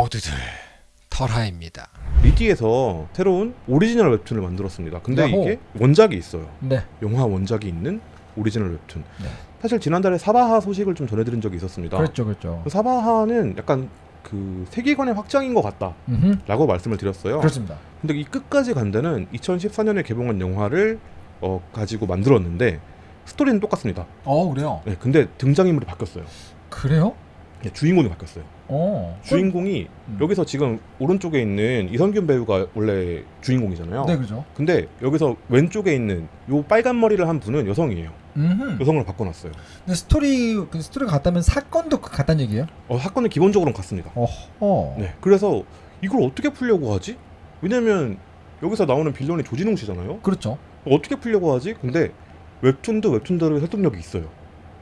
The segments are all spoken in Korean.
모두들 털하입니다. 리디에서 새로운 오리지널 웹툰을 만들었습니다. 근데 야호. 이게 원작이 있어요. 네. 영화 원작이 있는 오리지널 웹툰. 네. 사실 지난달에 사바하 소식을 좀 전해드린 적이 있었습니다. 그렇죠, 그렇죠. 사바하는 약간 그 세계관의 확장인 것 같다라고 음흠. 말씀을 드렸어요. 그렇습니다. 근데 이 끝까지 간다는 2014년에 개봉한 영화를 어, 가지고 만들었는데 스토리는 똑같습니다. 어, 그래요. 네, 근데 등장인물이 바뀌었어요. 그래요? 네, 주인공이 바뀌었어요. 어. 주인공이 음. 여기서 지금 오른쪽에 있는 이성균 배우가 원래 주인공이잖아요. 네, 그죠. 근데 여기서 왼쪽에 있는 요 빨간 머리를 한 분은 여성이에요. 음. 여성으로 바꿔놨어요. 근데 스토리 그 스토리가 같다면 사건도 그 같다는 얘기예요? 어, 사건은 기본적으로는 같습니다. 어허. 네, 그래서 이걸 어떻게 풀려고 하지? 왜냐면 여기서 나오는 빌런이 조진웅 씨잖아요. 그렇죠. 어떻게 풀려고 하지? 근데 웹툰도 웹툰대로의 설득력이 있어요.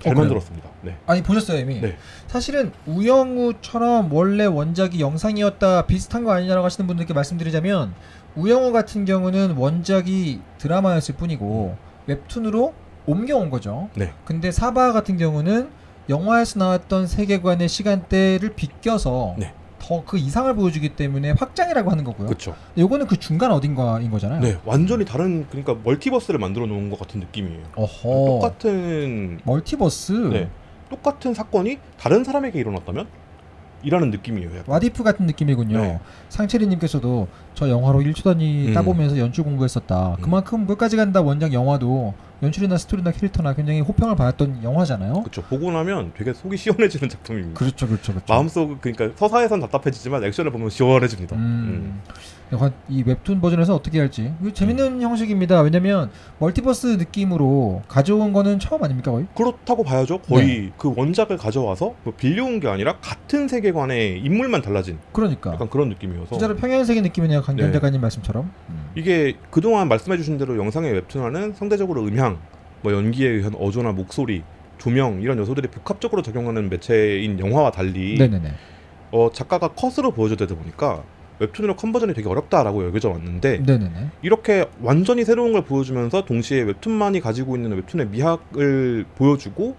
잘 어? 만들었습니다. 네. 아니 보셨어요 이미. 네. 사실은 우영우처럼 원래 원작이 영상이었다 비슷한 거 아니냐라고 하시는 분들께 말씀드리자면 우영우 같은 경우는 원작이 드라마였을 뿐이고 웹툰으로 옮겨온 거죠. 네. 근데 사바 같은 경우는 영화에서 나왔던 세계관의 시간대를 비껴서 네. 더 그 이상을 보여주기 때문에 확장이라고 하는 거고요. 그렇죠. 요거는 그 중간 어딘가인 거잖아요. 네, 완전히 다른 그러니까 multiverse를 만들어 놓은 것 같은 느낌이에요. 어허. 똑같은 멀티버스. 네, 똑같은 사건이 다른 사람에게 일어났다면 이라는 느낌이에요. 약간. What if 같은 느낌이군요. 네. 상체리님께서도 저 영화로 1초 단위 음. 따보면서 연출 공부했었다. 음. 그만큼 끝까지 간다 원작 영화도 연출이나 스토리나 캐릭터나 굉장히 호평을 받았던 영화잖아요. 그렇죠. 보고 나면 되게 속이 시원해지는 작품입니다. 그렇죠, 그렇죠, 그렇죠. 마음속 그러니까 서사에선 답답해지지만 액션을 보면 시원해집니다. 음. 약간 이 웹툰 버전에서 어떻게 할지 재밌는 형식입니다. 왜냐면 멀티버스 느낌으로 가져온 거는 처음 아닙니까 거의? 그렇다고 봐야죠. 거의 네. 그 원작을 가져와서 뭐 빌려온 게 아니라 같은 세계관의 인물만 달라진 그러니까 약간 그런 느낌이어서 진짜로 평행 세계 느낌이네요. 강경 네. 작가님 말씀처럼. 음. 이게 그동안 말씀해 주신 대로 영상의 웹툰화는 상대적으로 음향, 뭐 연기에 의한 어조나 목소리, 조명 이런 요소들이 복합적으로 작용하는 매체인 영화와 달리 네네네. 어, 작가가 컷으로 보여줘야 되다 보니까 웹툰으로 conversion이 되게 어렵다라고 여겨져 왔는데 네네네. 이렇게 완전히 새로운 걸 보여주면서 동시에 웹툰만이 가지고 있는 웹툰의 미학을 보여주고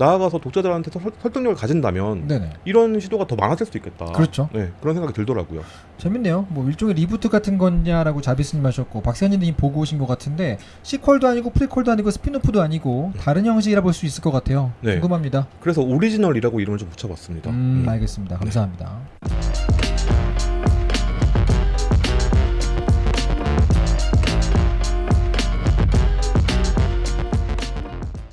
나아가서 독자들한테 설- 설득력을 가진다면 네네. 이런 시도가 더 많아질 수 있겠다. 그렇죠. 네, 그런 생각이 들더라고요. 재밌네요. 뭐 일종의 reboot 같은 거냐라고 자비스님 하셨고 박세현님이 보고 오신 것 같은데 sequel도 아니고 prequel도 아니고 spin-off도 아니고 다른 형식이라 볼 수 있을 것 같아요. 네. 궁금합니다. 그래서 오리지널이라고 이름을 좀 붙여봤습니다. 음, 음. 알겠습니다. 감사합니다.